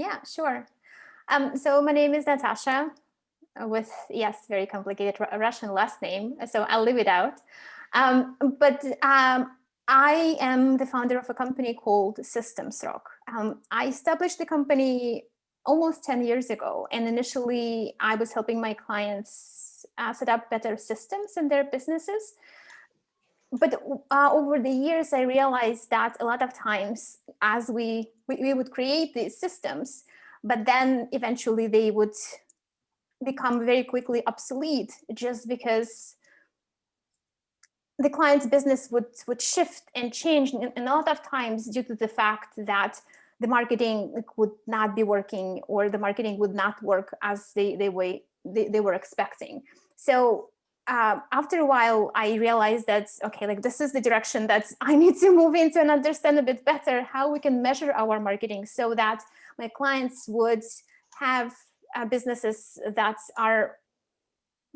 Yeah, sure. Um, so my name is Natasha uh, with, yes, very complicated Russian last name, so I'll leave it out. Um, but um, I am the founder of a company called SystemsRock. Um, I established the company almost 10 years ago, and initially I was helping my clients uh, set up better systems in their businesses. But uh, over the years, I realized that a lot of times as we, we, we would create these systems, but then eventually they would become very quickly obsolete just because the client's business would would shift and change. And a lot of times due to the fact that the marketing would not be working or the marketing would not work as they they, way, they, they were expecting. So uh, after a while i realized that okay like this is the direction that i need to move into and understand a bit better how we can measure our marketing so that my clients would have uh, businesses that are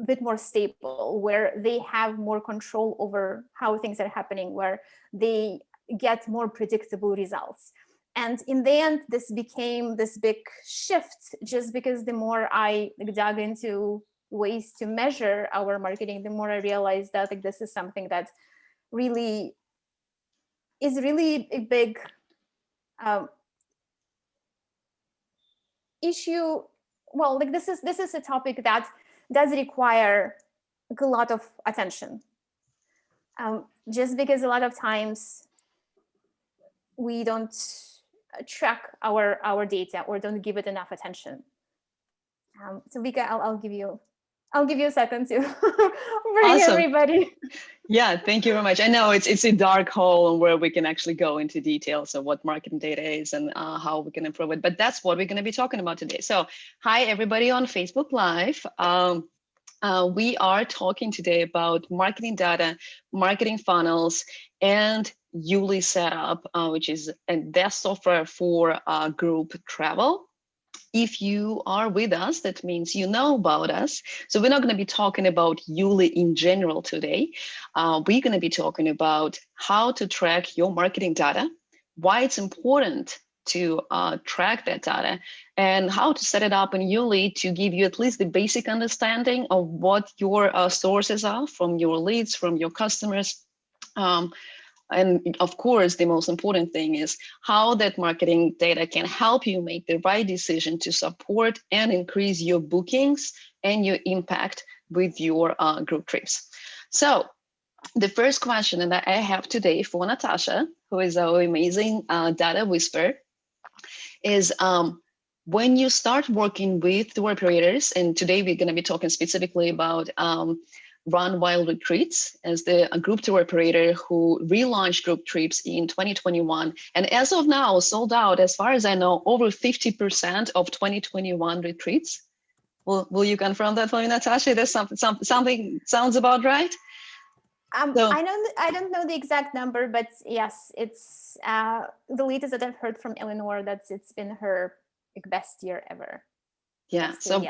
a bit more stable, where they have more control over how things are happening, where they get more predictable results. And in the end, this became this big shift just because the more I dug into ways to measure our marketing, the more I realized that like, this is something that really is really a big um, issue. Well like this is this is a topic that does require a lot of attention. Um, just because a lot of times we don't track our our data or don't give it enough attention. Um, so Vika, I'll, I'll give you I'll give you a second to bring awesome. everybody. Yeah, thank you very much. I know it's it's a dark hole where we can actually go into details of what marketing data is and uh, how we can improve it. But that's what we're going to be talking about today. So hi, everybody on Facebook Live. Um, uh, we are talking today about marketing data, marketing funnels, and Yuli setup, uh, which is a desk software for uh, group travel if you are with us, that means you know about us. So we're not going to be talking about Yuli in general today. Uh, we're going to be talking about how to track your marketing data, why it's important to uh, track that data, and how to set it up in Yuli to give you at least the basic understanding of what your uh, sources are from your leads, from your customers, um, and of course, the most important thing is how that marketing data can help you make the right decision to support and increase your bookings and your impact with your uh, group trips. So the first question that I have today for Natasha, who is our amazing uh, data whisperer, is um, when you start working with tour operators, and today we're going to be talking specifically about um, Run Wild Retreats as the group tour operator who relaunched group trips in 2021. And as of now, sold out, as far as I know, over 50% of 2021 retreats. Will, will you confirm that for me, Natasha? There's something, something, something sounds about right? Um, so, I don't I don't know the exact number, but yes, it's uh, the latest that I've heard from Eleanor that it's been her best year ever. Yeah. So, so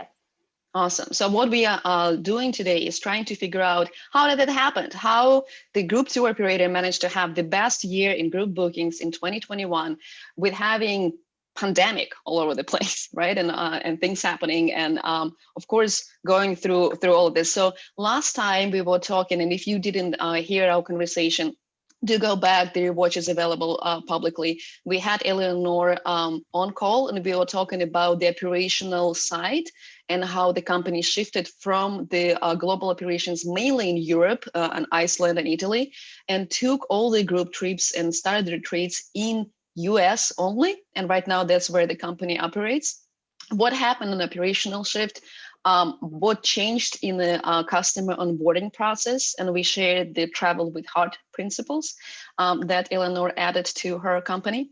Awesome. So what we are uh, doing today is trying to figure out how did that happen? How the group tour operator managed to have the best year in group bookings in 2021 with having pandemic all over the place, right? And uh, and things happening, and um, of course going through through all of this. So last time we were talking, and if you didn't uh, hear our conversation, do go back, the watch is available uh, publicly. We had Eleanor um, on call and we were talking about the operational side and how the company shifted from the uh, global operations mainly in Europe uh, and Iceland and Italy and took all the group trips and started retreats in US only. And right now that's where the company operates. What happened in operational shift? Um, what changed in the uh, customer onboarding process? And we shared the travel with heart principles um, that Eleanor added to her company.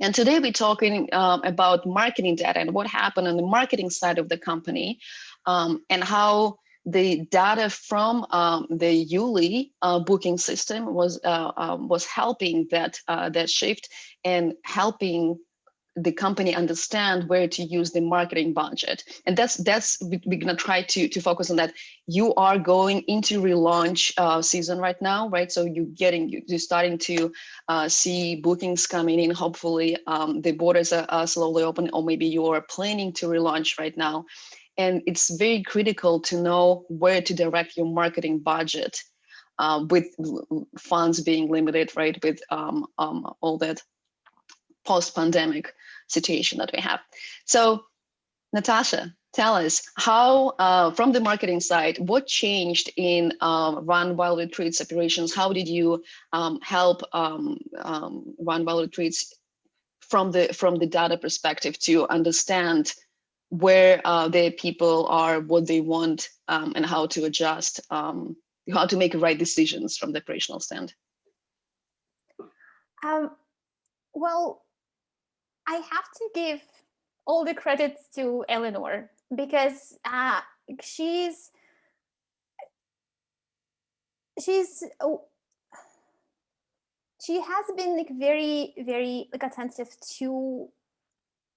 And today we're talking um, about marketing data and what happened on the marketing side of the company um, and how the data from um, the Yuli uh, booking system was uh, um, was helping that uh, that shift and helping the company understand where to use the marketing budget. And that's that's we, are gonna try to to focus on that. You are going into relaunch uh, season right now right? So you're getting you're starting to uh, see bookings coming in hopefully um, the borders are, are slowly open or maybe you're planning to relaunch right now. And it's very critical to know where to direct your marketing budget uh, with funds being limited right? With um, um, all that post-pandemic situation that we have. So Natasha, tell us how, uh, from the marketing side, what changed in um, Run Wild Retreats operations? How did you um, help um, um, Run Wild Retreats from the from the data perspective to understand where uh, their people are, what they want, um, and how to adjust, um, how to make right decisions from the operational stand? well, I have to give all the credits to Eleanor because uh, she's she's oh, she has been like very very like attentive to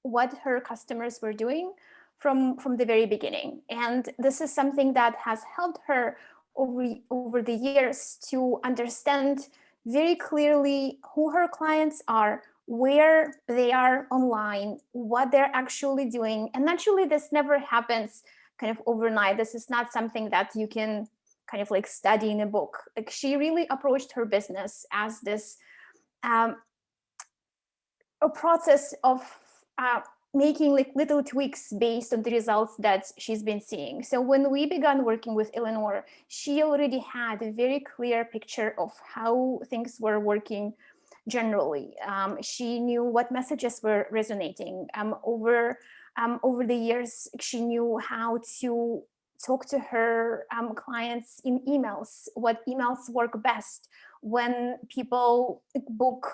what her customers were doing from from the very beginning. And this is something that has helped her over over the years to understand very clearly who her clients are where they are online, what they're actually doing. And naturally, this never happens kind of overnight. This is not something that you can kind of like study in a book. Like she really approached her business as this um, a process of uh, making like little tweaks based on the results that she's been seeing. So when we began working with Eleanor, she already had a very clear picture of how things were working generally. Um, she knew what messages were resonating. Um, over, um, over the years, she knew how to talk to her um, clients in emails, what emails work best when people book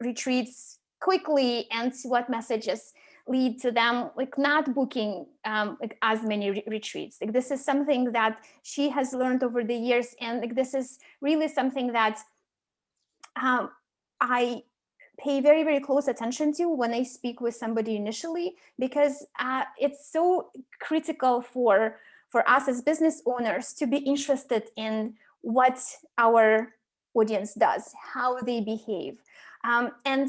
retreats quickly and what messages lead to them like not booking um, like as many re retreats. Like this is something that she has learned over the years, and like this is really something that um, I pay very, very close attention to when I speak with somebody initially, because uh, it's so critical for, for us as business owners to be interested in what our audience does, how they behave. Um, and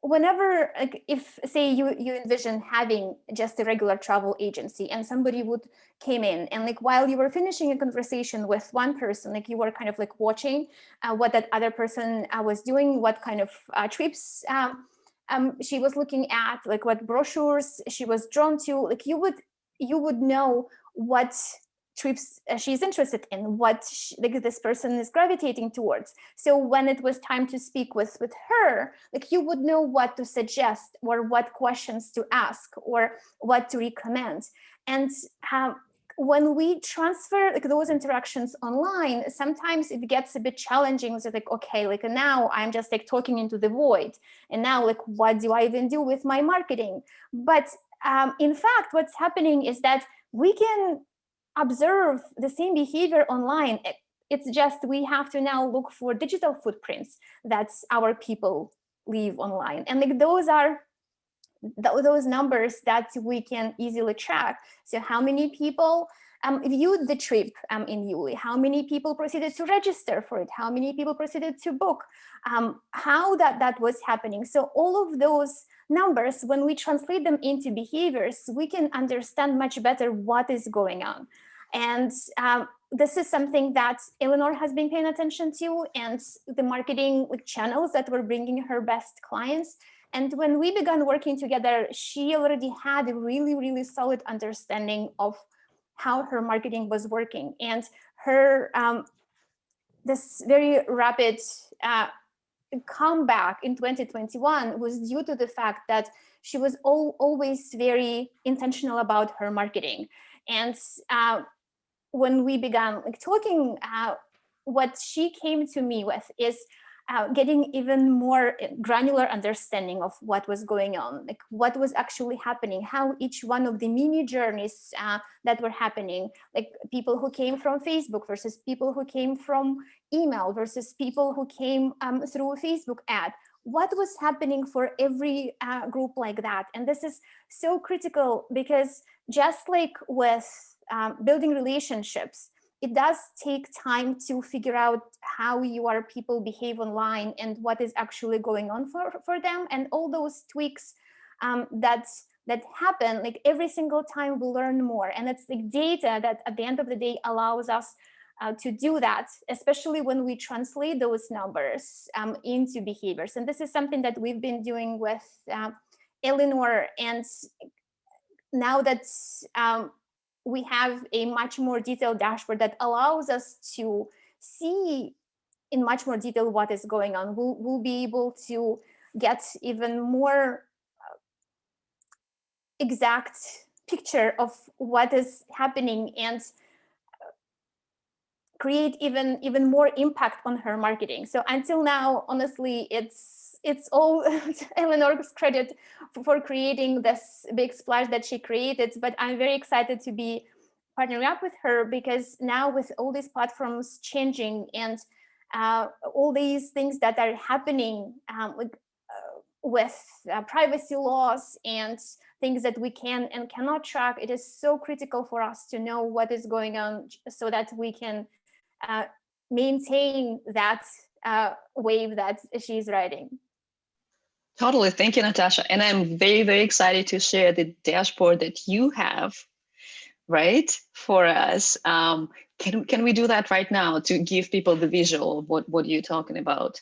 whenever like if say you you envision having just a regular travel agency and somebody would came in and like while you were finishing a conversation with one person like you were kind of like watching uh, what that other person uh, was doing what kind of uh, trips um, um, she was looking at like what brochures she was drawn to like you would you would know what trips uh, she's interested in, what she, like this person is gravitating towards. So when it was time to speak with with her, like you would know what to suggest or what questions to ask or what to recommend. And um, when we transfer like those interactions online, sometimes it gets a bit challenging. So like, okay, like now I'm just like talking into the void. And now like, what do I even do with my marketing? But um, in fact, what's happening is that we can observe the same behavior online. It's just we have to now look for digital footprints that our people leave online. And like those are those numbers that we can easily track. So how many people um, viewed the trip um, in Yuli, how many people proceeded to register for it, how many people proceeded to book, um, how that, that was happening. So all of those numbers, when we translate them into behaviors, we can understand much better what is going on. And um, this is something that Eleanor has been paying attention to and the marketing channels that were bringing her best clients. And when we began working together, she already had a really, really solid understanding of how her marketing was working. And her um, this very rapid uh, comeback in 2021 was due to the fact that she was all, always very intentional about her marketing. And uh, when we began like talking, uh, what she came to me with is uh, getting even more granular understanding of what was going on, like what was actually happening, how each one of the mini journeys uh, that were happening, like people who came from Facebook versus people who came from email versus people who came um, through a Facebook ad, what was happening for every uh, group like that. And this is so critical because just like with um, building relationships, it does take time to figure out how your people behave online and what is actually going on for, for them. And all those tweaks um, that, that happen, like every single time we learn more. And it's like data that at the end of the day allows us uh, to do that, especially when we translate those numbers um, into behaviors. And this is something that we've been doing with uh, Eleanor. And now that um, we have a much more detailed dashboard that allows us to see in much more detail what is going on. We'll, we'll be able to get even more uh, exact picture of what is happening and create even even more impact on her marketing. So until now, honestly, it's it's all Eleanor's credit for creating this big splash that she created, but I'm very excited to be partnering up with her because now with all these platforms changing and uh, all these things that are happening um, with, uh, with uh, privacy laws and things that we can and cannot track, it is so critical for us to know what is going on so that we can uh, maintain that uh, wave that she's riding. Totally. Thank you, Natasha. And I'm very, very excited to share the dashboard that you have, right, for us. Um, can, can we do that right now to give people the visual of what, what you're talking about?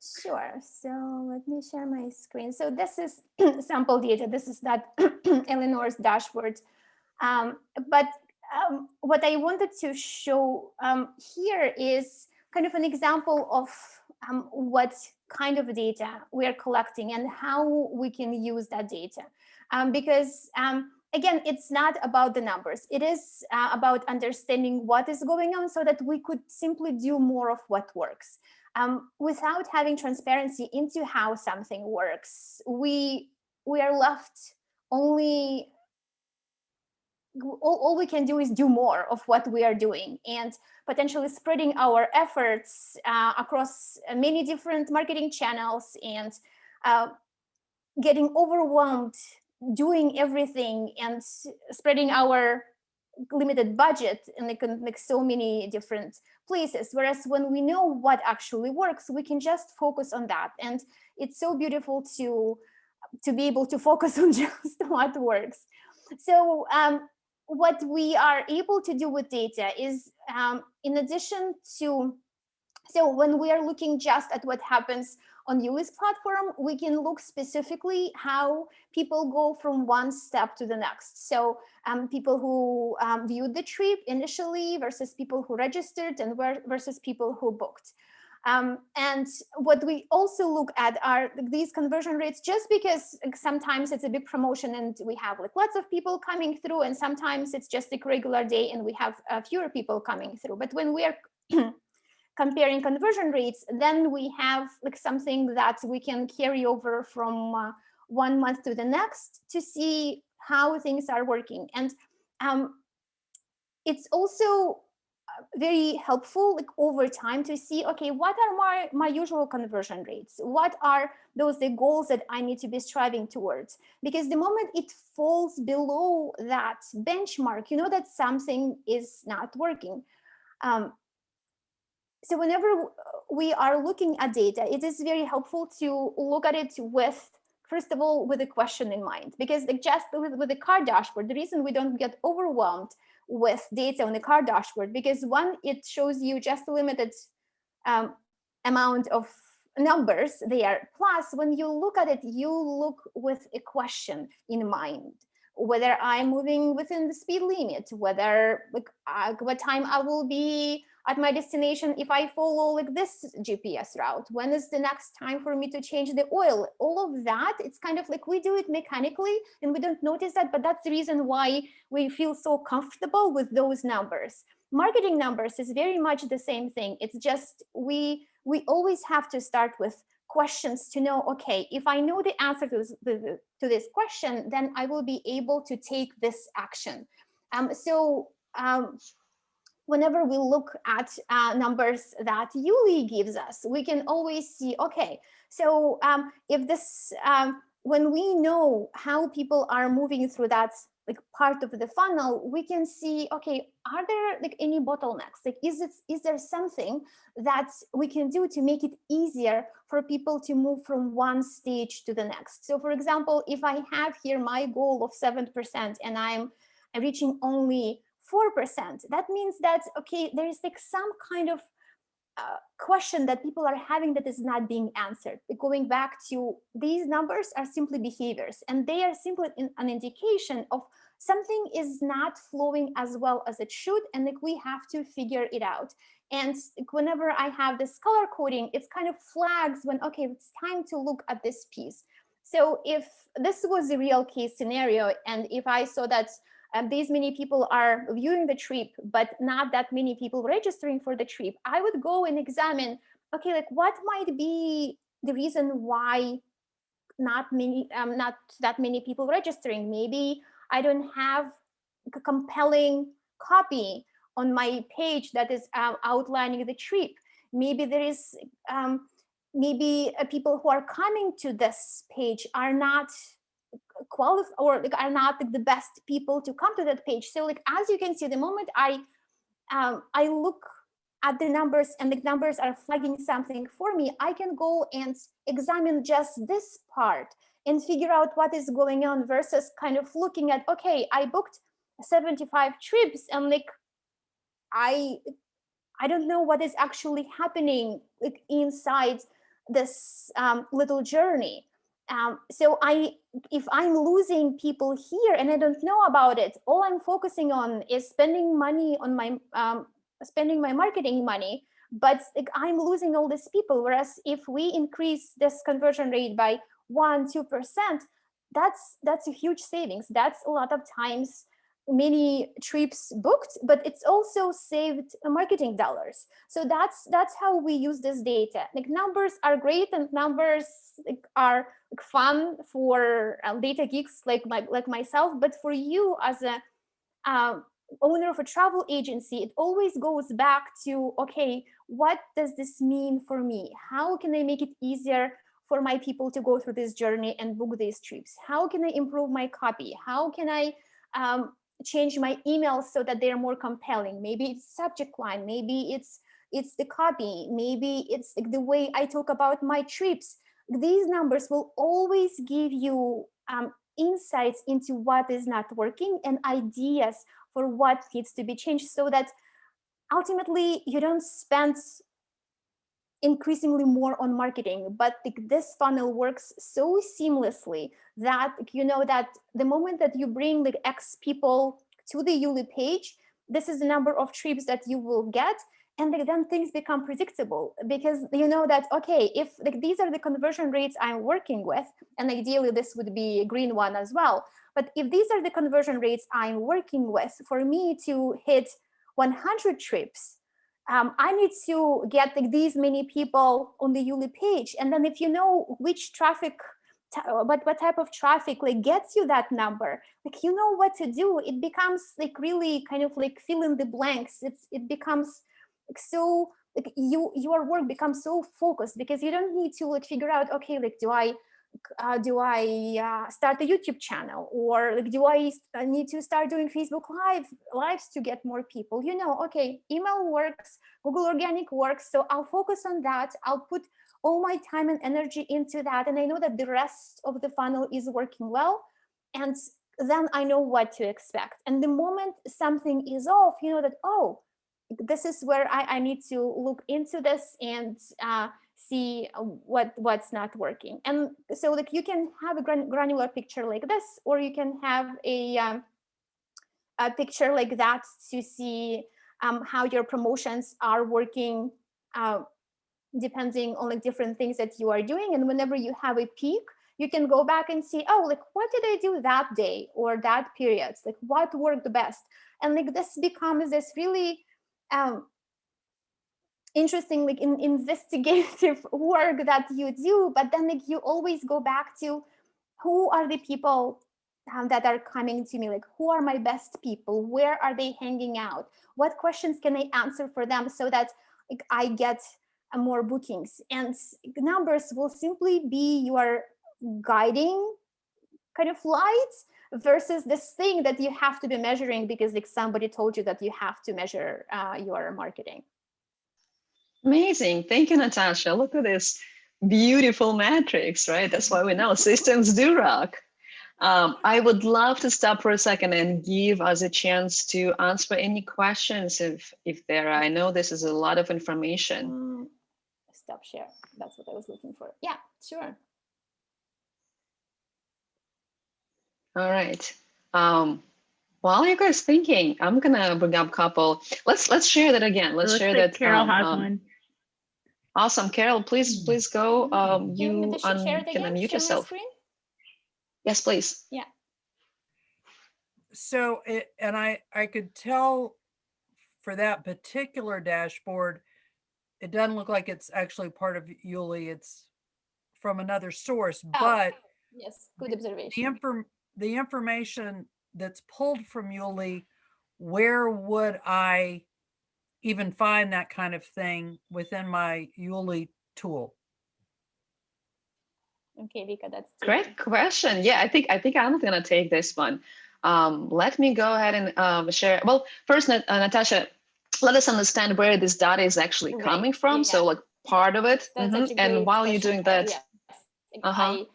Sure. So let me share my screen. So this is sample data. This is that Eleanor's dashboard. Um, but um, what I wanted to show um, here is kind of an example of um, what kind of data we are collecting and how we can use that data. Um, because um, again, it's not about the numbers. It is uh, about understanding what is going on so that we could simply do more of what works. Um, without having transparency into how something works, we, we are left only all, all we can do is do more of what we are doing and potentially spreading our efforts uh, across many different marketing channels and uh, getting overwhelmed doing everything and spreading our limited budget in like, like so many different places. Whereas when we know what actually works we can just focus on that. And it's so beautiful to to be able to focus on just what works. So um, what we are able to do with data is um, in addition to, so when we are looking just at what happens on Yuli's platform, we can look specifically how people go from one step to the next. So um, people who um, viewed the trip initially versus people who registered and versus people who booked. Um, and what we also look at are these conversion rates, just because sometimes it's a big promotion and we have like lots of people coming through, and sometimes it's just a regular day and we have uh, fewer people coming through. But when we are comparing conversion rates, then we have like something that we can carry over from uh, one month to the next to see how things are working. And um, it's also very helpful like over time to see okay what are my my usual conversion rates? What are those the goals that i need to be striving towards? Because the moment it falls below that benchmark you know that something is not working. Um, so whenever we are looking at data it is very helpful to look at it with first of all with a question in mind. Because just with, with the car dashboard the reason we don't get overwhelmed with data on the car dashboard because one, it shows you just a limited um, amount of numbers there. Plus, when you look at it, you look with a question in mind, whether I'm moving within the speed limit, whether like, uh, what time I will be at my destination if I follow like this GPS route? When is the next time for me to change the oil? All of that, it's kind of like we do it mechanically and we don't notice that, but that's the reason why we feel so comfortable with those numbers. Marketing numbers is very much the same thing. It's just we we always have to start with questions to know, okay, if I know the answer to this, to this question, then I will be able to take this action. Um, so um, whenever we look at uh, numbers that Yuli gives us, we can always see, okay, So um, if this, um, when we know how people are moving through that like part of the funnel, we can see, okay, are there like any bottlenecks? Like, is it is there something that we can do to make it easier for people to move from one stage to the next? So for example, if I have here my goal of 7% and I'm reaching only 4%, that means that, okay, there is like some kind of uh, question that people are having that is not being answered. Going back to these numbers are simply behaviors and they are simply in, an indication of something is not flowing as well as it should and like we have to figure it out. And whenever I have this color coding, it's kind of flags when, okay, it's time to look at this piece. So if this was a real case scenario and if I saw that um, these many people are viewing the trip, but not that many people registering for the trip, I would go and examine, okay, like what might be the reason why not many, um, not that many people registering? Maybe I don't have a compelling copy on my page that is uh, outlining the trip. Maybe there is, um, maybe uh, people who are coming to this page are not qualified or like are not like, the best people to come to that page. So like as you can see, the moment I um, I look at the numbers and the numbers are flagging something for me, I can go and examine just this part and figure out what is going on versus kind of looking at, okay, I booked 75 trips and like I I don't know what is actually happening like inside this um, little journey. Um, so I, if I'm losing people here and I don't know about it, all I'm focusing on is spending money on my, um, spending my marketing money, but I'm losing all these people. Whereas if we increase this conversion rate by one, two percent, that's that's a huge savings. That's a lot of times many trips booked, but it's also saved marketing dollars. So that's that's how we use this data. Like numbers are great and numbers are fun for uh, data geeks like my, like myself, but for you as a um, owner of a travel agency, it always goes back to, okay, what does this mean for me? How can I make it easier for my people to go through this journey and book these trips? How can I improve my copy? How can I um, change my emails so that they're more compelling. Maybe it's subject line, maybe it's it's the copy, maybe it's the way I talk about my trips. These numbers will always give you um, insights into what is not working and ideas for what needs to be changed so that ultimately you don't spend increasingly more on marketing, but this funnel works so seamlessly that you know that the moment that you bring like X people to the Yuli page, this is the number of trips that you will get. And then things become predictable because you know that, okay, if like these are the conversion rates I'm working with, and ideally this would be a green one as well. But if these are the conversion rates I'm working with, for me to hit 100 trips, um, I need to get like these many people on the Yuli page. And then if you know which traffic, what, what type of traffic like gets you that number, like you know what to do, it becomes like really kind of like fill in the blanks. It's, it becomes like so like you your work becomes so focused because you don't need to like figure out okay like do i uh, do I uh, start a YouTube channel or like, do I need to start doing Facebook live lives to get more people? You know, okay, email works, Google Organic works, so I'll focus on that. I'll put all my time and energy into that, and I know that the rest of the funnel is working well, and then I know what to expect. And the moment something is off, you know that oh, this is where I, I need to look into this and uh, see uh, what what's not working. And so like you can have a granular picture like this, or you can have a, um, a picture like that to see um, how your promotions are working uh, depending on like different things that you are doing. And whenever you have a peak, you can go back and see, oh, like what did I do that day or that period? Like what worked the best? And like this becomes this really um, interesting like in investigative work that you do but then like you always go back to who are the people um, that are coming to me? Like who are my best people? Where are they hanging out? What questions can i answer for them so that like, i get uh, more bookings? And numbers will simply be your guiding kind of light versus this thing that you have to be measuring because like somebody told you that you have to measure uh, your marketing. Amazing. Thank you, Natasha. Look at this beautiful matrix, right? That's why we know systems do rock. Um, I would love to stop for a second and give us a chance to answer any questions if if there are. I know this is a lot of information. Mm, stop share. That's what I was looking for. Yeah, sure. All right. Um, while you guys thinking, I'm gonna bring up a couple. Let's let's share that again. Let's share like that. Carol um, has um, one. Awesome, Carol. Please please go. Um, you Natasha un- can unmute Share yourself. Yes, please. Yeah. So it, and I, I could tell for that particular dashboard, it doesn't look like it's actually part of Yuli. It's from another source, Oh, but Yes, good observation. the inform, the information that's pulled from Yuli, where would I even find that kind of thing within my Yuli tool? Okay, Vika, that's two. Great question. Yeah, I think I think I'm gonna take this one. Um, let me go ahead and um, share. Well, first, Nat- uh, Natasha, let us understand where this data is actually Right, coming from. yeah. So, like part of it. That's Mhm. And while you're doing Uh, that, yes. Uh-huh. I-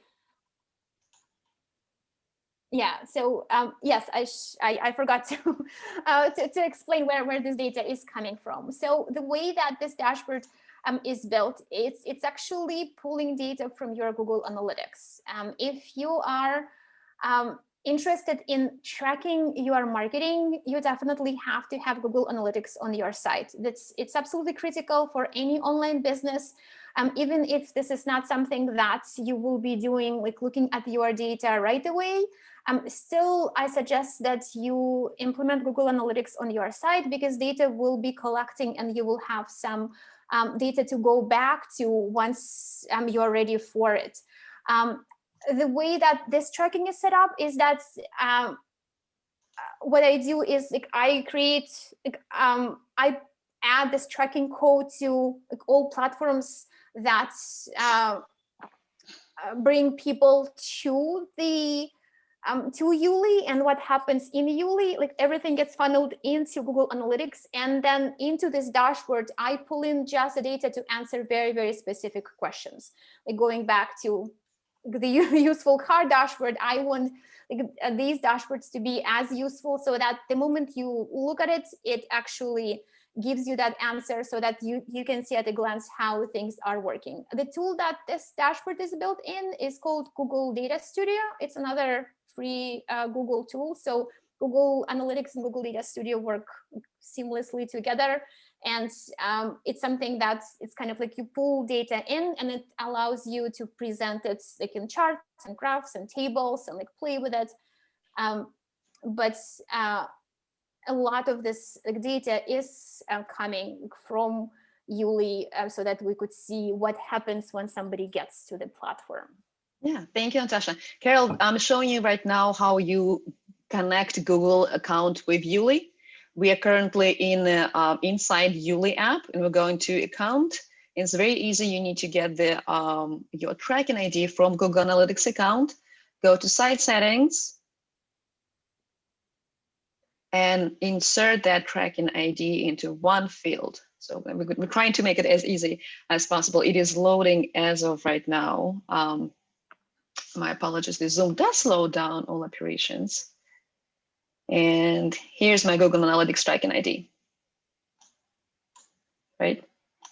yeah, so um, yes, I, I I forgot to, uh, to to explain where where this data is coming from. So the way that this dashboard um, is built, it's it's actually pulling data from your Google Analytics. Um, if you are um, interested in tracking your marketing, you definitely have to have Google Analytics on your site. That's it's absolutely critical for any online business. Um, even if this is not something that you will be doing, like looking at your data right away, um, still, I suggest that you implement Google Analytics on your site because data will be collecting and you will have some um, data to go back to once um, you're ready for it. Um, the way that this tracking is set up is that um, uh, what I do is like I create, like, um, I add this tracking code to like, all platforms that uh, uh, bring people to the um, to Yuli and what happens in Yuli, like everything gets funneled into Google Analytics and then into this dashboard, I pull in just the data to answer very, very specific questions. Like going back to the useful car dashboard, I want like, uh, these dashboards to be as useful so that the moment you look at it, it actually gives you that answer so that you, you can see at a glance how things are working. The tool that this dashboard is built in is called Google Data Studio. It's another free uh, Google tool. So Google Analytics and Google Data Studio work seamlessly together. And um, it's something that's it's kind of like you pull data in and it allows you to present it like in charts and graphs and tables and like play with it. Um, but uh, a lot of this like, data is uh, coming from Yuli uh, so that we could see what happens when somebody gets to the platform. Yeah, thank you, Natasha. Carol, I'm showing you right now how you connect Google account with Yuli. We are currently in uh, inside Yuli app and we're going to account. It's very easy. You need to get the um, your tracking ID from Google Analytics account, go to site settings, and insert that tracking ID into one field. So we're, we're trying to make it as easy as possible. It is loading as of right now. Um, my apologies, the Zoom does slow down all operations. And here's my Google Analytics tracking ID. Right,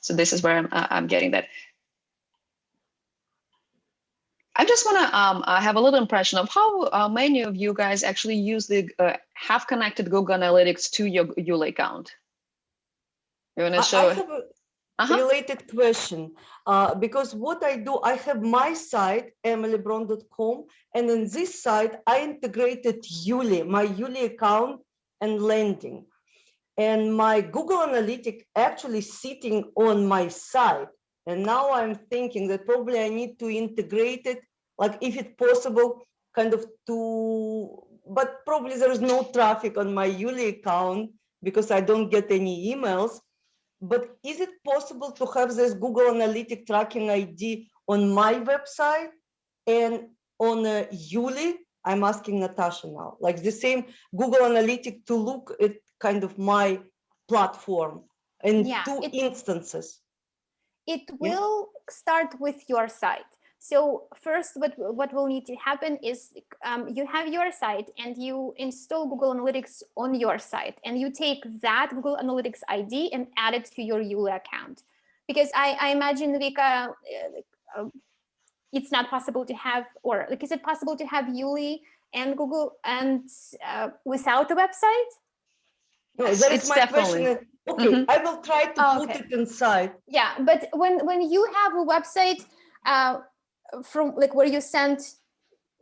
so this is where I'm, I'm getting that. I just want to um, have a little impression of how uh, many of you guys actually use the uh, have connected Google Analytics to your Yuli account. You want to show? I have a Uh-huh. related question, uh, because what I do, I have my site, emilybron.com, and in this site, I integrated Yuli, my Yuli account and landing. And my Google Analytic actually sitting on my site. And now I'm thinking that probably I need to integrate it, like if it's possible, kind of to, but probably there is no traffic on my Yuli account because I don't get any emails. But is it possible to have this Google Analytic tracking ID on my website and on uh, Yuli? I'm asking Natasha now, like the same Google Analytic to look at kind of my platform in Yeah, two it- instances. It will start with your site. So first, what, what will need to happen is um, you have your site and you install Google Analytics on your site and you take that Google Analytics ID and add it to your Yuli account. Because I, I imagine, Vika, uh, um, it's not possible to have, or like, is it possible to have Yuli and Google and uh, without a website? No, Yes, that is it's my question. definitely- Okay, Mhm. I will try to Oh, put okay. it inside. Yeah, but when when you have a website uh, from like where you send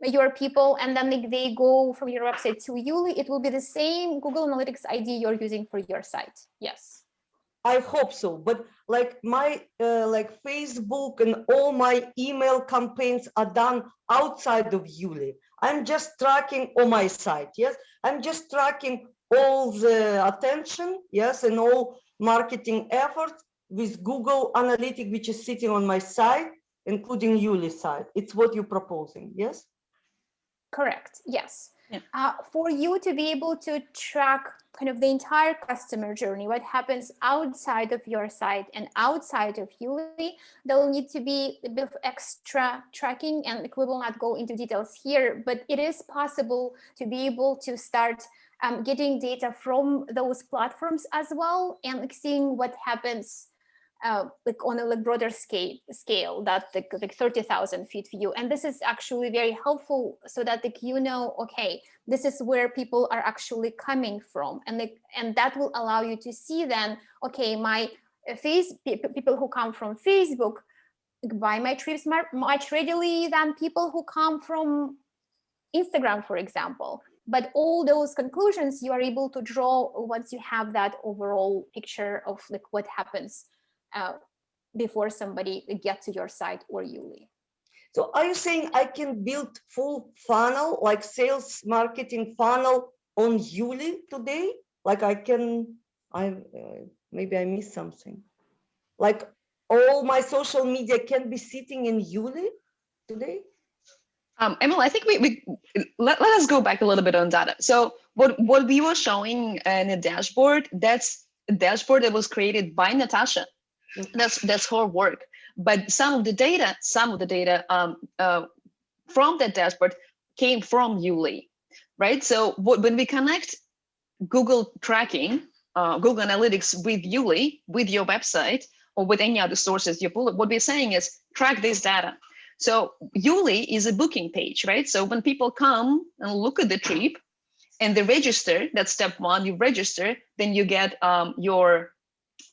your people and then they, they go from your website to Yuli, it will be the same Google Analytics ID you're using for your site. Yes. I hope so, but like my, uh, like Facebook and all my email campaigns are done outside of Yuli. I'm just tracking on my site, yes? I'm just tracking all the attention, yes, and all marketing efforts with Google Analytic, which is sitting on my site, including Yuli site. It's what you're proposing, yes? Correct. Yes. Yeah. Uh, for you to be able to track kind of the entire customer journey, what happens outside of your site and outside of Yuli, there will need to be a bit of extra tracking and like, we will not go into details here, but it is possible to be able to start um, getting data from those platforms as well and like seeing what happens uh, like on a like broader scale, scale that like, like 30,000 feet view. And this is actually very helpful so that like, you know, okay, this is where people are actually coming from. And like, and that will allow you to see then, okay, my uh, face, pe- pe- people who come from Facebook buy my trips much readily than people who come from Instagram, for example. But all those conclusions you are able to draw once you have that overall picture of like what happens uh, before somebody get to your site or Yuli. So are you saying I can build full funnel, like sales marketing funnel on Yuli today? Like I can, I, uh, maybe I missed something. Like all my social media can be sitting in Yuli today? Um, Emily, I think we, we let, let us go back a little bit on data. So what, what we were showing in the dashboard, that's a dashboard that was created by Natasha. That's that's her work. But some of the data, some of the data um, uh, from that dashboard came from Yuli, right? So when we connect Google tracking, uh, Google Analytics with Yuli, with your website, or with any other sources you pull, what we're saying is track this data. So Yuli is a booking page, right? So when people come and look at the trip and they register, that's step one, you register, then you get um, your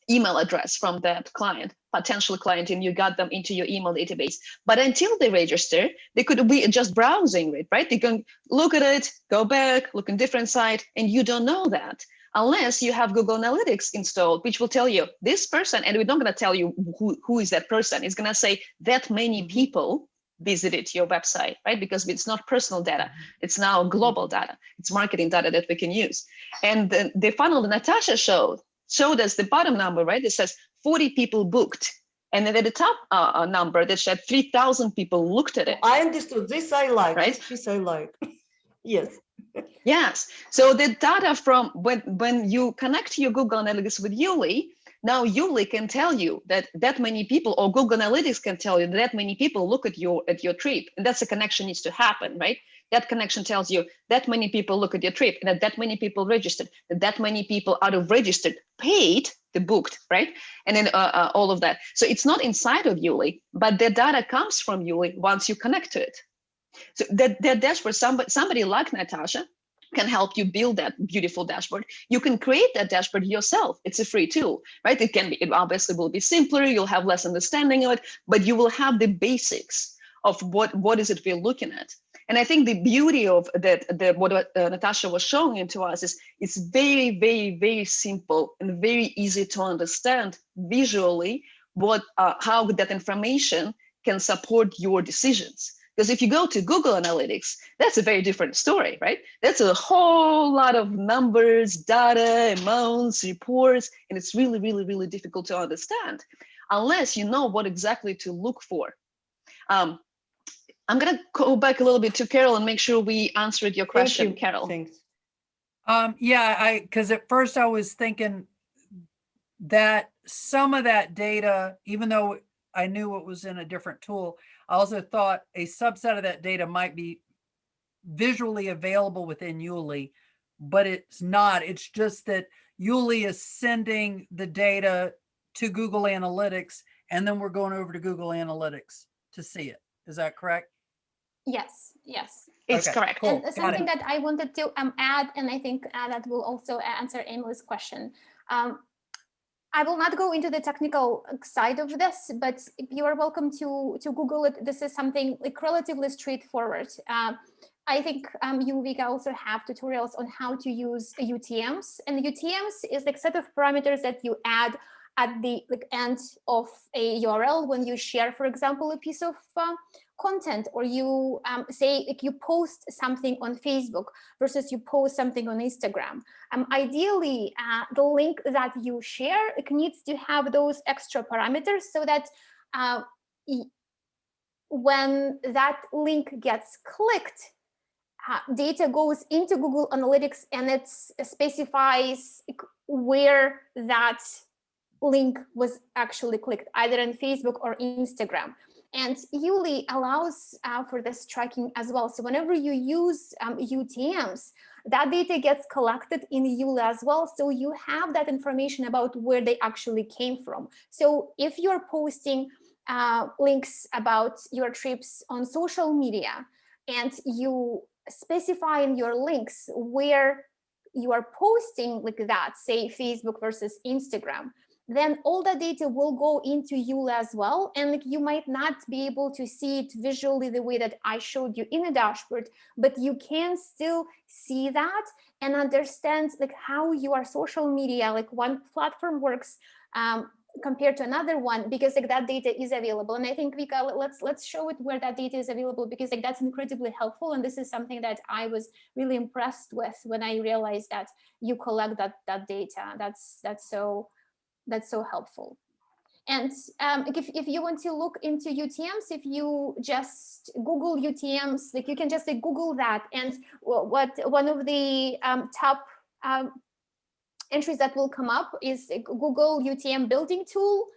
email address from that client, potential client, and you got them into your email database. But until they register, they could be just browsing it, right? They can look at it, go back, look in different site, and you don't know that unless you have Google Analytics installed, which will tell you this person, and we're not going to tell you who, who is that person. It's going to say that many people visited your website, right? Because it's not personal data. It's now global data. It's marketing data that we can use. And the, the funnel that Natasha showed, showed us the bottom number, right? It says 40 people booked. And then at the top uh, uh, number that said 3,000 people looked at it. I understood. This I like. Right? This I like. yes. Yes. So the data from when when you connect your Google Analytics with Yuli, now Yuli can tell you that that many people, or Google Analytics can tell you that, that many people look at your at your trip, and that's a connection needs to happen, right? That connection tells you that many people look at your trip, and that that many people registered, that that many people out of registered paid the booked, right? And then uh, uh, all of that. So it's not inside of Yuli, but the data comes from Yuli once you connect to it. So that, that dashboard, somebody, somebody like Natasha can help you build that beautiful dashboard. You can create that dashboard yourself. It's a free tool, right? It can be, it obviously will be simpler. You'll have less understanding of it, but you will have the basics of what, what is it we're looking at. And I think the beauty of that, what uh, Natasha was showing into us is it's very, very, very simple and very easy to understand visually what, uh, how that information can support your decisions Because if you go to Google Analytics, that's a very different story, right? That's a whole lot of numbers, data, amounts, reports, and it's really, really, really difficult to understand unless you know what exactly to look for. Um, I'm gonna go back a little bit to Carol and make sure we answered your Thank question, you. Carol. Thanks. Um, yeah, I, because at first I was thinking that some of that data, even though I knew it was in a different tool, I also thought a subset of that data might be visually available within Yuli, but it's not. It's just that Yuli is sending the data to Google Analytics, and then we're going over to Google Analytics to see it. Is that correct? Yes, yes. It's Okay, correct. cool. And uh, something that I wanted to um, add, and I think uh, that will also answer Emily's question. Um, I will not go into the technical uh, side of this, but you are welcome to to Google it. This is something like relatively straightforward. Um, I think um, you, Vika, also have tutorials on how to use UTMs, and UTMs is like set of parameters that you add at the like end of a URL when you share, for example, a piece of uh, content or you um, say like you post something on Facebook versus you post something on Instagram. Um, ideally, uh, the link that you share it needs to have those extra parameters so that uh, when that link gets clicked, uh, data goes into Google Analytics and it specifies where that link was actually clicked, either on Facebook or Instagram. And Yuli allows uh, for this tracking as well. So whenever you use um, UTMs, that data gets collected in Yuli as well. So you have that information about where they actually came from. So if you're posting uh, links about your trips on social media and you specify in your links where you are posting like that, say Facebook versus Instagram, then all the data will go into Yuli as well. And like, you might not be able to see it visually the way that I showed you in a dashboard, but you can still see that and understand like how your social media, like one platform works um, compared to another one because like that data is available. And i think Vika, let's let's show it where that data is available because like that's incredibly helpful. And this is something that i was really impressed with when i realized that you collect that that data. That's that's so that's so helpful and um, if, if you want to look into UTMs, if you just Google UTMs, like you can just like, Google that. And what one of the um, top um, entries that will come up is Google UTM building tool.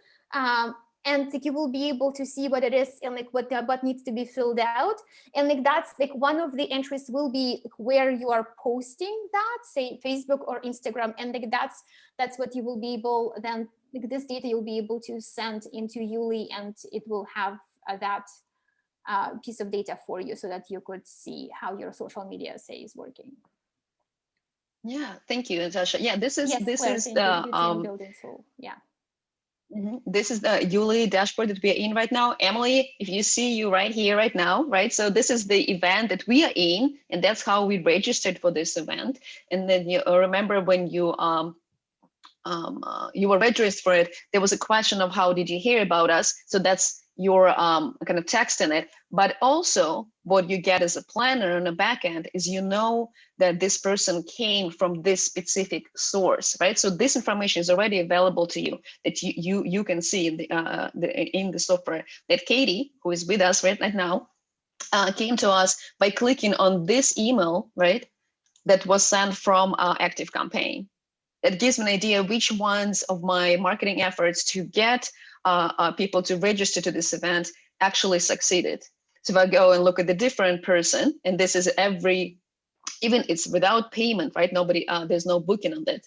And like, you will be able to see what it is and like what the, what needs to be filled out. And like that's like one of the entries will be like, where you are posting that, say Facebook or Instagram. And like that's that's what you will be able then like this data you'll be able to send into Yuli and it will have uh, that uh, piece of data for you so that you could see how your social media say is working. Yeah, thank you, Natasha. Yeah, this is Yes, this Claire, is the um, building tool. Yeah. Mhm. This is the Yuli dashboard that we are in right now. Emily, if you see you right here, right now, right? So this is the event that we are in, and that's how we registered for this event. And then you uh, remember when you um, um, uh, you were registered for it, there was a question of how did you hear about us? So that's your um, kind of text in it. But also what you get as a planner on the back end is you know that this person came from this specific source, right? So this information is already available to you that you you, you can see in the, uh, the, in the software that Katie, who is with us right, right now, uh, came to us by clicking on this email, right? That was sent from our active campaign that gives me an idea which ones of my marketing efforts to get uh, uh, people to register to this event actually succeeded. So if I go and look at the different person, and this is every, even it's without payment, right? Nobody, uh, there's no booking on that.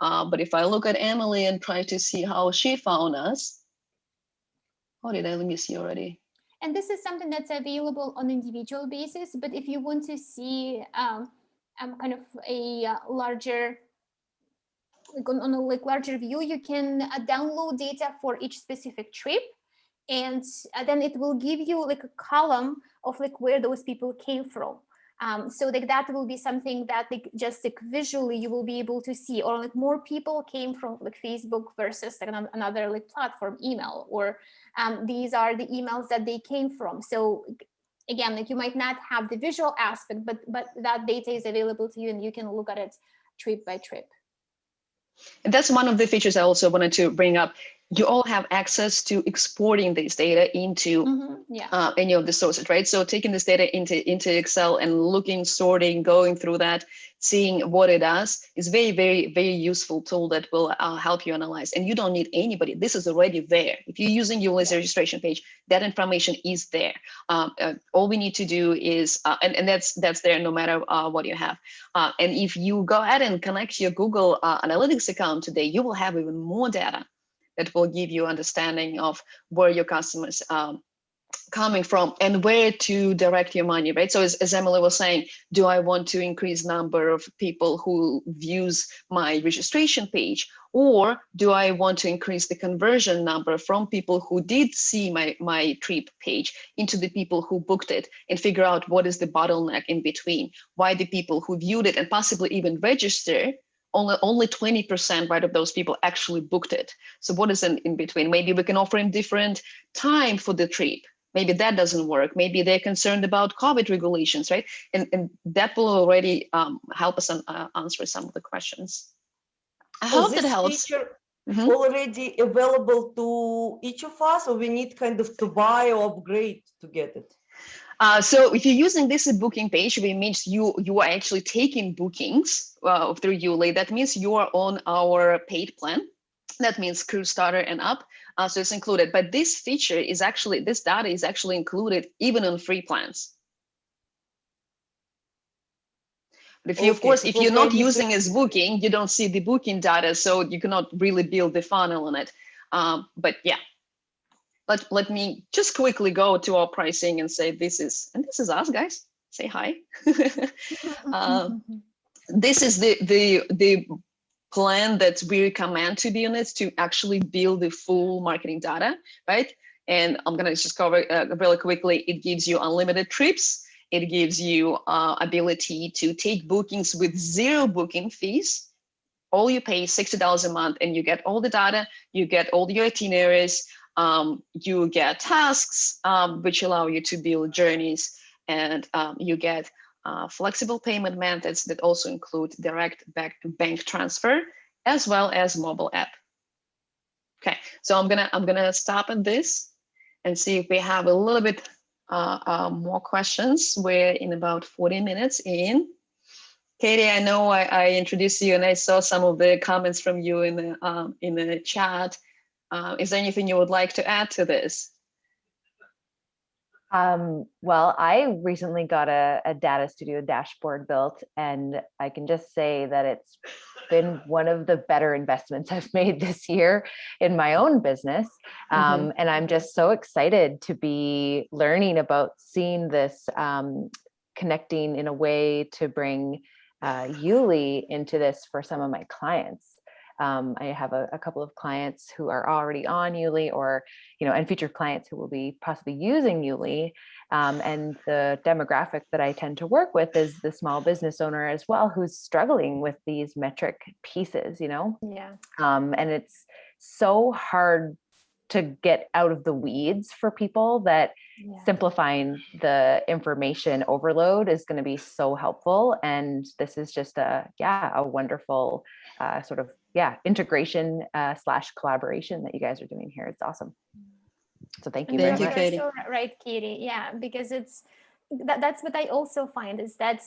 Uh, but if I look at Emily and try to see how she found us, oh, did I, let me see already. And this is something that's available on individual basis, but if you want to see um, um, kind of a uh, larger on, a like larger view, you can uh, download data for each specific trip. And uh, then it will give you like a column of like where those people came from. Um, so like that will be something that like just like visually you will be able to see or like more people came from like Facebook versus like another like platform email or um, these are the emails that they came from. So again, like you might not have the visual aspect, but but that data is available to you and you can look at it trip by trip. And that's one of the features I also wanted to bring up. You all have access to exporting this data into Mhm, Yeah. uh, any of the sources, right? So taking this data into, into Excel and looking, sorting, going through that, seeing what it does is very, very, very useful tool that will uh, help you analyze. And you don't need anybody. This is already there. If you're using Yuli's registration page, that information is there. Um, uh, all we need to do is, uh, and, and that's that's there no matter uh, what you have. Uh, and if you go ahead and connect your Google uh, Analytics account today, you will have even more data that will give you understanding of where your customers um, coming from and where to direct your money, right? So as, as Emily was saying, do I want to increase number of people who views my registration page? Or do I want to increase the conversion number from people who did see my, my trip page into the people who booked it and figure out what is the bottleneck in between? Why the people who viewed it and possibly even register only only 20% right of those people actually booked it. So what is in, in between? Maybe we can offer him different time for the trip. Maybe that doesn't work. Maybe they're concerned about COVID regulations, right? And, and that will already um, help us an, uh, answer some of the questions. I So hope that this helps. feature Mhm. Already available to each of us, or we need kind of to buy or upgrade to get it? Uh, so if you're using this booking page, which means you you are actually taking bookings uh, through Yuli, that means you are on our paid plan. That means crew starter and up. Uh, so it's included. But this feature is actually this data is actually included even on free plans. But if you, of course, if you're not using as booking, you don't see the booking data, so you cannot really build the funnel on it. Um, but yeah, let let me just quickly go to our pricing and say this is and this is us guys. Say hi. Um, this is the the the plan that we recommend to be honest to actually build the full marketing data, right? And I'm gonna just cover uh, really quickly. It gives you unlimited trips. It gives you uh, ability to take bookings with zero booking fees. All you pay is $60 a month and you get all the data, you get all your itineraries, um, you get tasks, um, which allow you to build journeys and um, you get uh, flexible payment methods that also include direct back bank transfer as well as mobile app. Okay, so I'm gonna I'm gonna stop at this and see if we have a little bit uh, uh, more questions. We're in about 40 minutes in. Katie, I know I, I introduced you and I saw some of the comments from you in the um, in the chat. Uh, is there anything you would like to add to this? Um, well, I recently got a, a data studio dashboard built, and I can just say that it's been one of the better investments I've made this year in my own business. Um, And I'm just so excited to be learning about seeing this um, connecting in a way to bring uh, Yuli into this for some of my clients. Um, I have a, a couple of clients who are already on Yuli or, you know, and future clients who will be possibly using Yuli. Um, and the demographic that I tend to work with is the small business owner as well, who's struggling with these metric pieces, you know, Yeah. um, and it's so hard to get out of the weeds for people that yeah. simplifying the information overload is going to be so helpful and this is just a yeah a wonderful uh, sort of yeah integration uh, slash collaboration that you guys are doing here it's awesome so thank you Thank very you, much Katie. so right, Katie. Yeah, because it's that, that's what I also find is that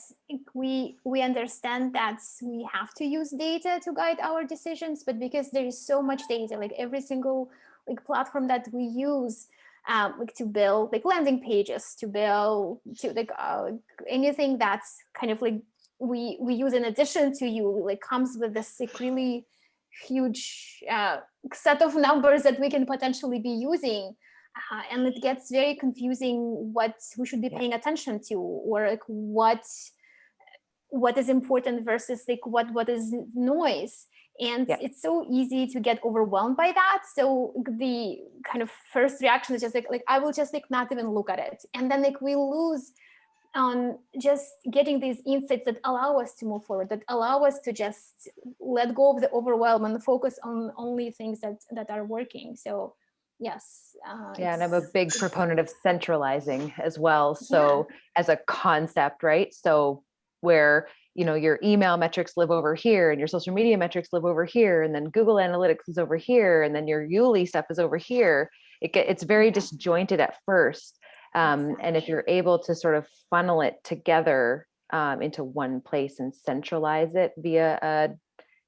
we we understand that we have to use data to guide our decisions, but because there is so much data, like every single like platform that we use, um, like to build like landing pages, to build to like uh, anything that's kind of like we we use in addition to you, like comes with this like really huge uh, set of numbers that we can potentially be using uh, and it gets very confusing what we should be paying attention to or like what what is important versus like what what is noise. And Yeah. it's so easy to get overwhelmed by that. So the kind of first reaction is just like like i will just like not even look at it. And then like we lose on just getting these insights that allow us to move forward that allow us to just let go of the overwhelm and focus on only things that that are working so yes. uh, Yeah, and I'm a big proponent of centralizing as well. So as a concept, right? So where, you know, your email metrics live over here and your social media metrics live over here, and then Google Analytics is over here, and then your Yuli stuff is over here. It get, it's very disjointed at first. Um, and if you're able to sort of funnel it together um, into one place and centralize it via a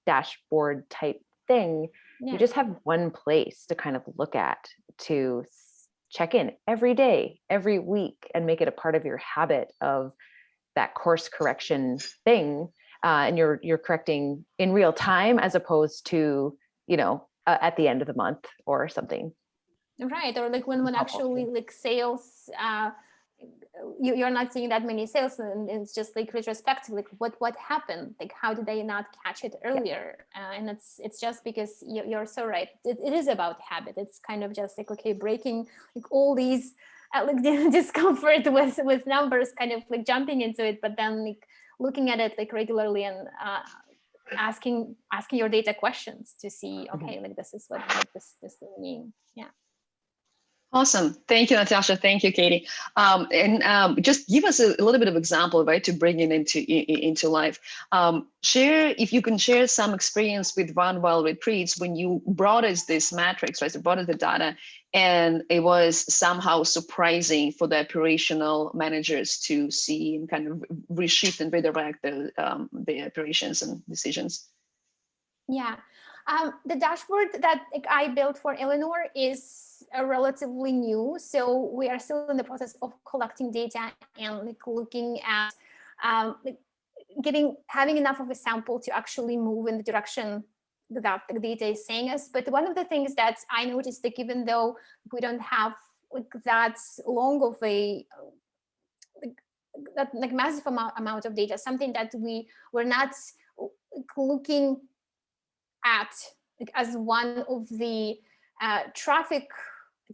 dashboard type thing, Yeah. you just have one place to kind of look at to check in every day, every week, and make it a part of your habit of that course correction thing. Uh, and you're you're correcting in real time as opposed to you know uh, at the end of the month or something. Right, or like when when actually like sales, uh, you, you're not seeing that many sales, and it's just like retrospective, like what what happened, like how did they not catch it earlier? Uh, and it's it's just because you, you're so right. It, it is about habit. It's kind of just like okay, breaking like all these uh, like the discomfort with with numbers, kind of like jumping into it, but then like looking at it like regularly and uh, asking asking your data questions to see okay, like this is what, what this this will mean. Yeah. Awesome. Thank you, Natasha. Thank you, Katie. Um, and um, just give us a, a little bit of example, right, to bring it into into life. Um, share if you can share some experience with Run Wild Retreats when you brought us this matrix, right? So brought us the data, and it was somehow surprising for the operational managers to see and kind of reshift and redirect the um, the operations and decisions. Yeah, um, the dashboard that I built for Eleanor is relatively new, so we are still in the process of collecting data and like looking at um, like, getting having enough of a sample to actually move in the direction that the data is saying us. But one of the things that I noticed that even though we don't have like that long of a like, that like massive amount, amount of data, something that we were not looking at like, as one of the uh, traffic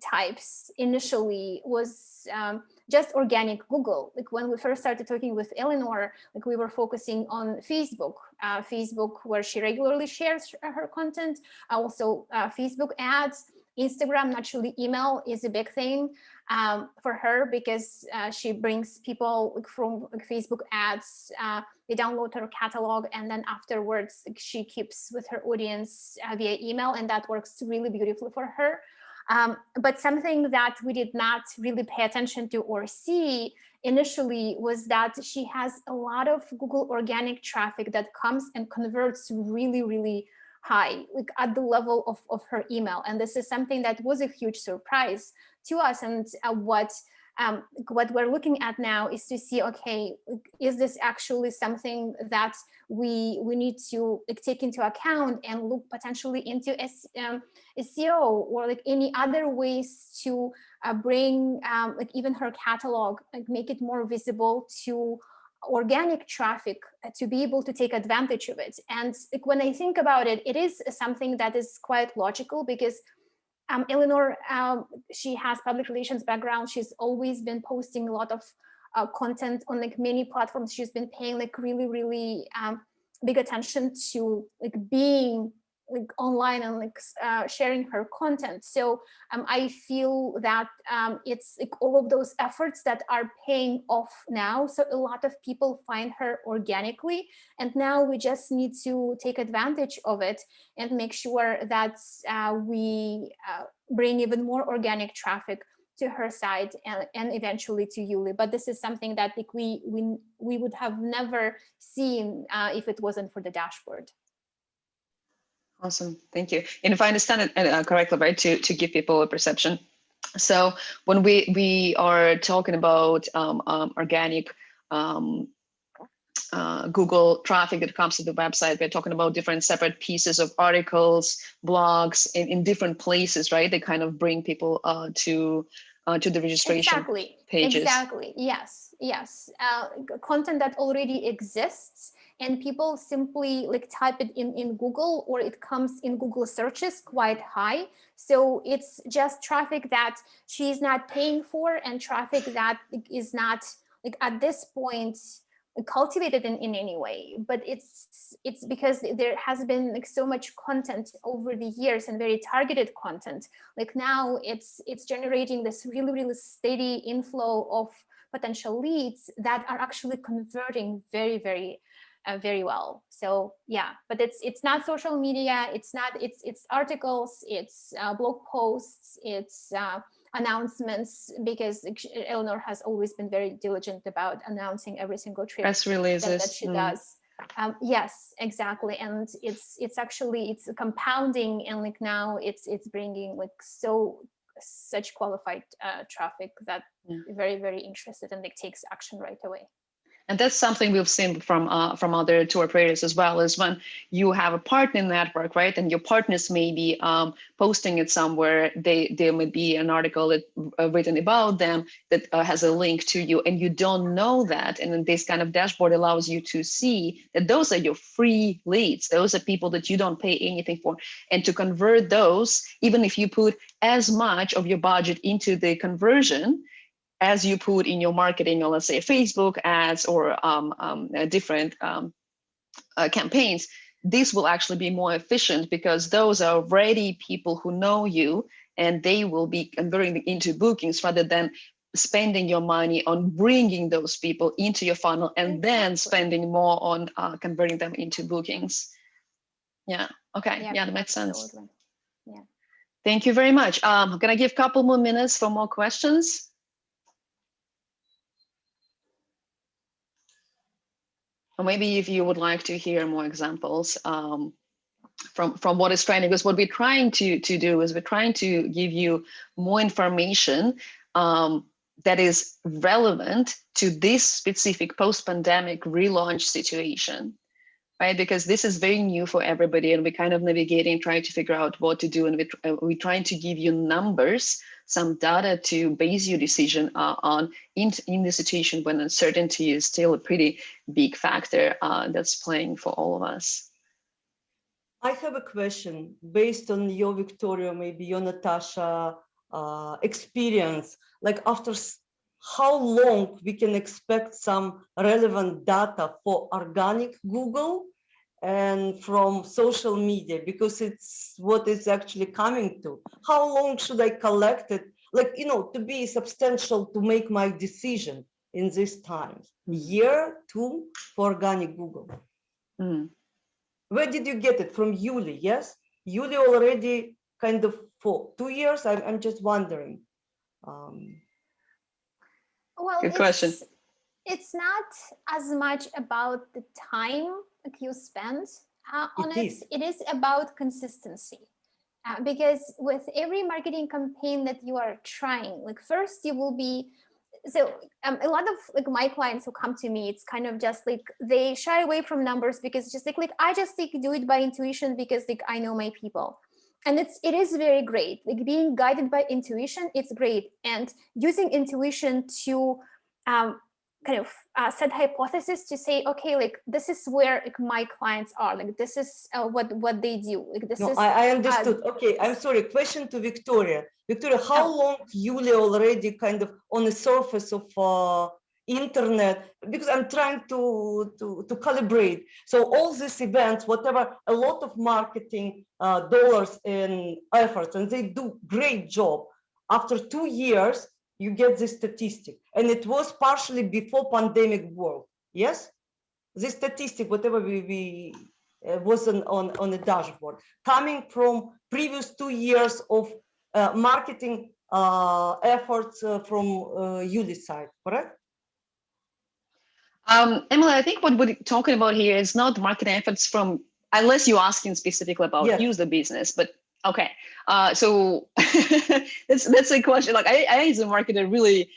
types initially was um, just organic Google. Like when we first started talking with Eleanor, like we were focusing on Facebook, uh, Facebook where she regularly shares her content, also uh, Facebook ads, Instagram, naturally email is a big thing um, for her because uh, she brings people from like, Facebook ads, uh, they download her catalog and then afterwards like, she keeps with her audience uh, via email and that works really beautifully for her. Um, but something that we did not really pay attention to or see initially was that she has a lot of Google organic traffic that comes and converts really, really high, like at the level of, of her email. And this is something that was a huge surprise to us. And uh, what um, what we're looking at now is to see, okay, is this actually something that we we need to like, take into account and look potentially into S, um, SEO or like any other ways to uh, bring um, like even her catalog, like make it more visible to organic traffic uh, to be able to take advantage of it. And like, when I think about it, it is something that is quite logical because um, Eleanor, um, she has public relations background. She's always been posting a lot of uh, content on like many platforms. She's been paying like really, really um, big attention to like being like online and like uh, sharing her content. So um, I feel that um, it's like all of those efforts that are paying off now. So a lot of people find her organically, and now we just need to take advantage of it and make sure that uh, we uh, bring even more organic traffic to her site and, and eventually to Yuli. But this is something that like, we, we, we would have never seen uh, if it wasn't for the dashboard. Awesome, thank you. And if I understand it uh, correctly, right, to, to give people a perception. So when we, we are talking about um, um, organic um, uh, Google traffic that comes to the website, we're talking about different separate pieces of articles, blogs in, in different places, right? They kind of bring people uh, to uh, to the registration exactly. pages. Exactly. Yes. Yes. Uh, content that already exists and people simply like type it in, in Google or it comes in Google searches quite high. So it's just traffic that she's not paying for and traffic that is not like at this point cultivated in, in any way, but it's it's because there has been like so much content over the years and very targeted content. Like now it's it's generating this really, really steady inflow of potential leads that are actually converting very, very, uh, very well. So yeah, but it's it's not social media. It's not it's it's articles. It's uh, blog posts. It's uh, announcements because Eleanor has always been very diligent about announcing every single trip Press that, releases. that she mm. does. Um, yes, exactly, and it's it's actually it's compounding, and like now it's it's bringing like so such qualified uh, traffic that Yeah. very very interested and like takes action right away. And that's something we've seen from uh, from other tour operators as well, is when you have a partner network, right? And your partners may be um, posting it somewhere. They there may be an article that, uh, written about them that uh, has a link to you, and you don't know that. And then this kind of dashboard allows you to see that those are your free leads. Those are people that you don't pay anything for, and to convert those, even if you put as much of your budget into the conversion, as you put in your marketing, or let's say Facebook ads or um, um, uh, different um, uh, campaigns, this will actually be more efficient because those are already people who know you and they will be converting into bookings rather than spending your money on bringing those people into your funnel and then spending more on uh, converting them into bookings. Yeah, okay, yeah, that makes sense. absolutely. Thank you very much. Um, I'm gonna give a couple more minutes for more questions. Maybe if you would like to hear more examples um, from, from what is trending, because what we're trying to, to do is we're trying to give you more information um, that is relevant to this specific post-pandemic relaunch situation, right? Because this is very new for everybody and we're kind of navigating, trying to figure out what to do. And we're, uh, we're trying to give you numbers, some data to base your decision uh, on in, in the situation when uncertainty is still a pretty big factor uh, that's playing for all of us. I have a question based on your Victoria, maybe your Natasha uh, experience. Like after how long we can expect some relevant data for organic Google and from social media because it's what it's actually coming to. How long should I collect it? Like you know, to be substantial to make my decision in these times. Year, two for organic Google. Mm. Where did you get it? From Yuli, yes? Yuli already kind of for two years? I'm, I'm just wondering. Um, Well, Good question. it's- It's not as much about the time that you spend uh, on It it. is. It is about consistency. Uh, because with every marketing campaign that you are trying, like first you will be, so um, a lot of like my clients who come to me, it's kind of just like they shy away from numbers because just like, like I just like do it by intuition because like I know my people and it's it is very great like being guided by intuition it's great and using intuition to um, kind of uh, set hypothesis to say okay like this is where like, my clients are like this is uh, what what they do like this no, is I, I understood. okay, I'm sorry. Question to Victoria. Victoria, how Oh. long Yuli already kind of on the surface of uh, internet? Because I'm trying to, to, to calibrate. So all these events, whatever, a lot of marketing uh, dollars and efforts, and they do great job. After two years, you get this statistic. And it was partially before pandemic world, yes? This statistic, whatever we, we uh, was on, on, on the dashboard, coming from previous two years of uh, marketing uh, efforts uh, from uh, side, correct? Um, Emily, I think what we're talking about here is not marketing efforts from, unless you're asking specifically about Yes. user business, but okay. Uh, so that's that's a question. Like I, I as a marketer really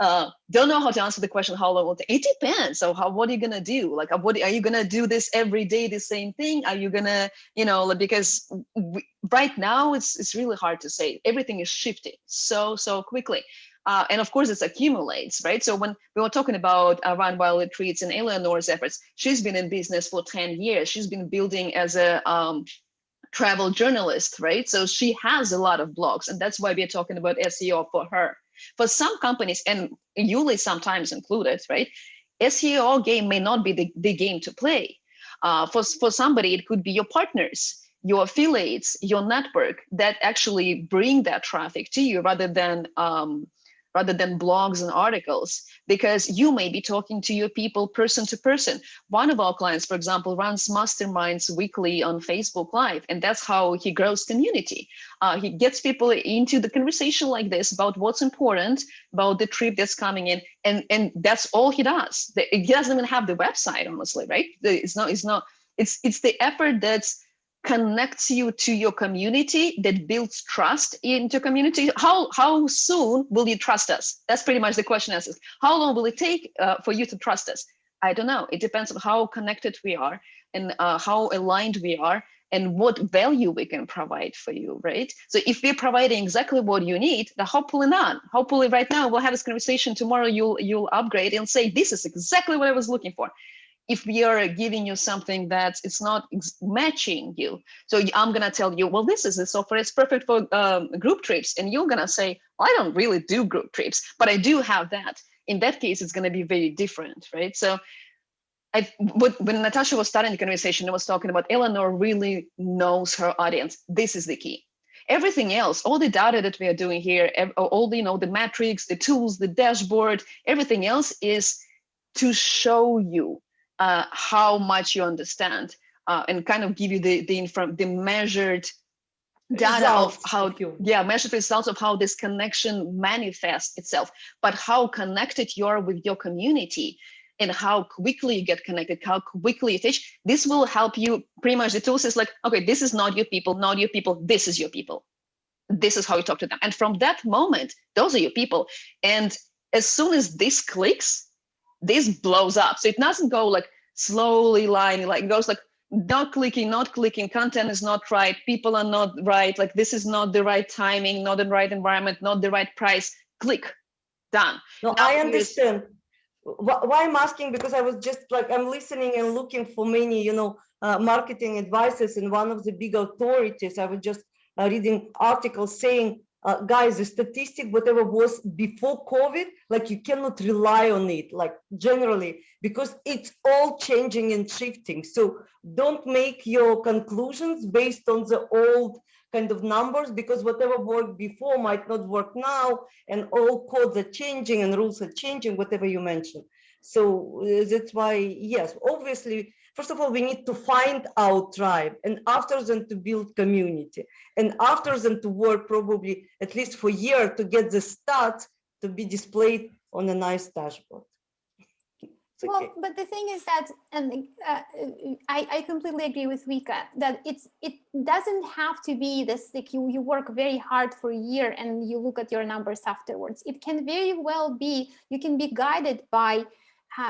uh, don't know how to answer the question how long will it. It depends. So how what are you gonna do? Like uh, what are you gonna do this every day, the same thing? Are you gonna, you know, like, because we, right now it's it's really hard to say. Everything is shifting so so quickly. Uh, and of course, it accumulates, right? So when we were talking about uh, Wild Retreats and Eleanor's efforts, she's been in business for 10 years. She's been building as a um, travel journalist, right? So she has a lot of blogs, and that's why we're talking about SEO for her. For some companies, and Yuli sometimes included, right? SEO game may not be the, the game to play. Uh, for, for somebody, it could be your partners, your affiliates, your network that actually bring that traffic to you rather than um, rather than blogs and articles, because you may be talking to your people person to person. One of our clients, for example, runs masterminds weekly on Facebook Live, and that's how he grows community. Uh, he gets people into the conversation like this about what's important, about the trip that's coming in, and, and that's all he does. He doesn't even have the website, honestly, right? It's not, it's not, it's, it's the effort that's connects you to your community that builds trust into community how how soon will you trust us? That's pretty much the question answers how long will it take uh, for you to trust us? I don't know. It depends on how connected we are and uh, how aligned we are and what value we can provide for you right? So if we're providing exactly what you need the hopefully not. Hopefully right now we'll have this conversation. Tomorrow you'll you'll upgrade and say this is exactly what i was looking for if we are giving you something that it's not matching you so i'm gonna tell you well this is the software it's perfect for um, group trips and you're gonna say well, i don't really do group trips but i do have that in that case it's going to be very different right so I, when Natasha was starting the conversation, I was talking about Eleanor really knows her audience. This is the key. Everything else, all the data that we are doing here, all the, you know, the metrics, the tools, the dashboard, everything else is to show you uh, how much you understand uh, and kind of give you the the inform the measured data results of how you. yeah measured results of how this connection manifests itself. But how connected you are with your community and how quickly you get connected how quickly you teach this will help you pretty much the tools is like okay this is not your people not your people this is your people. This is how you talk to them. And from that moment those are your people. And as soon as this clicks this blows up. So it doesn't go like slowly lining, like it goes like not clicking, not clicking, content is not right, people are not right, like this is not the right timing, not the right environment, not the right price, click, done. No, now I understand. Why I'm asking, because I was just like, I'm listening and looking for many, you know, uh, marketing advices and one of the big authorities, I was just uh, reading articles saying uh, guys, the statistic, whatever was before COVID, like you cannot rely on it, like generally, because it's all changing and shifting. So don't make your conclusions based on the old kind of numbers, because whatever worked before might not work now, and all codes are changing and rules are changing, whatever you mentioned. So uh, that's why, yes, obviously, first of all, we need to find our tribe and after then to build community and after then to work probably at least for a year to get the stats to be displayed on a nice dashboard. Well, but the thing is that, and uh, I, I completely agree with Vika that it's it doesn't have to be this like you you work very hard for a year and you look at your numbers afterwards. It can very well be you can be guided by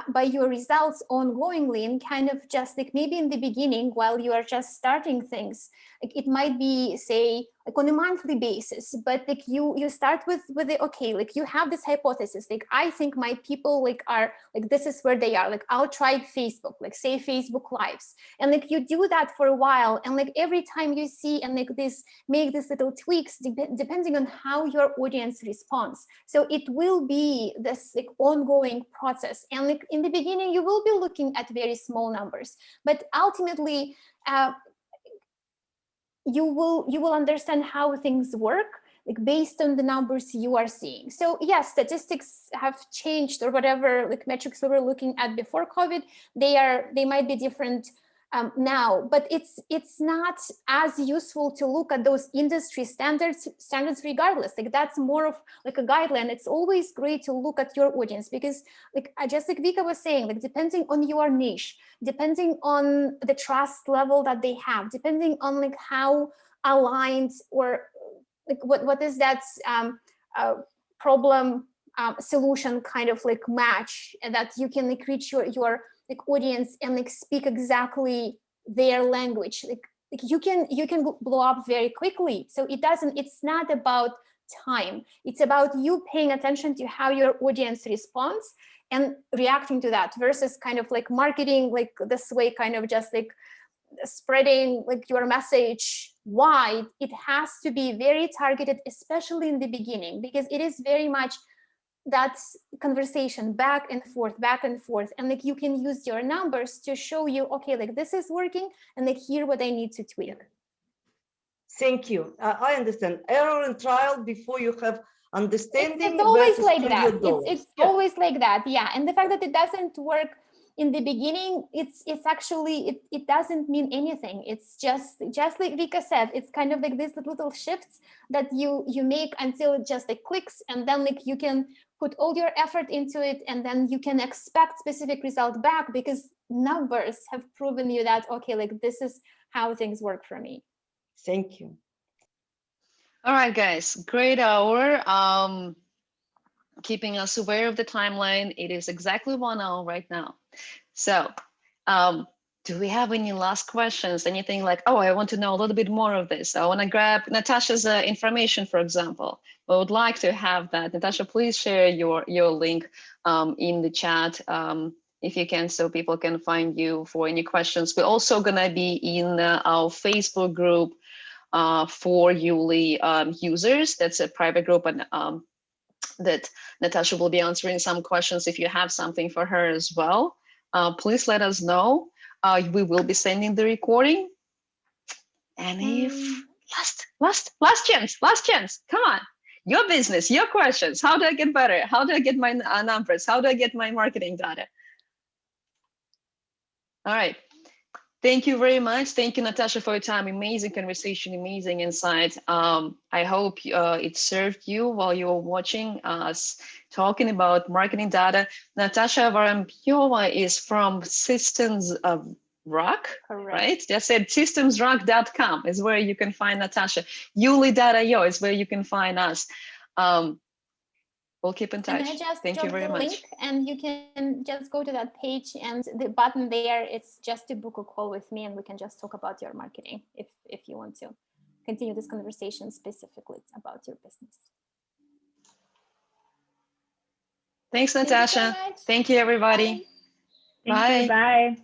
by your results ongoingly and kind of just like maybe in the beginning while you are just starting things like it might be say like on a monthly basis but like you you start with with the okay like you have this hypothesis like i think my people like are like this is where they are like i'll try facebook like say facebook lives. And like you do that for a while and like every time you see and like this make these little tweaks de depending on how your audience responds. So it will be this like ongoing process and like in the beginning you will be looking at very small numbers but ultimately uh, you will you will understand how things work like based on the numbers you are seeing. So yes, statistics have changed or whatever like metrics we were looking at before COVID, they are they might be different um, now, but it's it's not as useful to look at those industry standards standards regardless. Like that's more of like a guideline. It's always great to look at your audience because like just like Vika was saying, like depending on your niche, depending on the trust level that they have, depending on like how aligned or like what what is that um, uh, problem um, solution kind of like match that you can like reach your your like audience and like speak exactly their language. Like, like you can you can blow up very quickly. So it doesn't it's not about time. It's about you paying attention to how your audience responds and reacting to that versus kind of like marketing like this way kind of just like spreading like your message wide. It has to be very targeted especially in the beginning because it is very much that conversation back and forth, back and forth. And like you can use your numbers to show you, okay, like this is working and like here what I need to tweak. Thank you. Uh, I understand. Error and trial before you have understanding. it's always like that. It's, it's Yeah. always like that. Yeah. And the fact that it doesn't work in the beginning, it's it's actually it, it doesn't mean anything. It's just just like Vika said, it's kind of like these little shifts that you you make until it just like clicks and then like you can put all your effort into it and then you can expect specific result back because numbers have proven you that okay, like this is how things work for me. Thank you. All right, guys, great hour. Um, keeping us aware of the timeline. It is exactly one hour right now. So, um, do we have any last questions? Anything like, oh, I want to know a little bit more of this. I want to grab Natasha's uh, information, for example. I would like to have that. Natasha, please share your your link um, in the chat um, if you can, so people can find you for any questions. We're also gonna be in uh, our Facebook group uh, for Yuli um, users. That's a private group and um, that Natasha will be answering some questions if you have something for her as well. Uh, please let us know. Uh, we will be sending the recording. And if Um, last, last, last chance, last chance, come on. Your business, your questions. How do I get better? How do I get my uh, numbers? How do I get my marketing data? All right. Thank you very much. Thank you, Natasha, for your time. Amazing conversation, amazing insight. Um, I hope uh, it served you while you were watching us talking about marketing data. Natasha Varampiova is from Systems of Rock, Correct. right? That's it. Systemsrock.com is where you can find Natasha. Yuli.io is where you can find us. Um, we'll keep in And touch. I just Thank you very the much. link and you can just go to that page and the button there, it's just to book a call with me and we can just talk about your marketing if, if you want to continue this conversation specifically about your business. Thanks, Thank you so Natasha. Thank you, everybody. Bye. Thank you. Bye. Bye.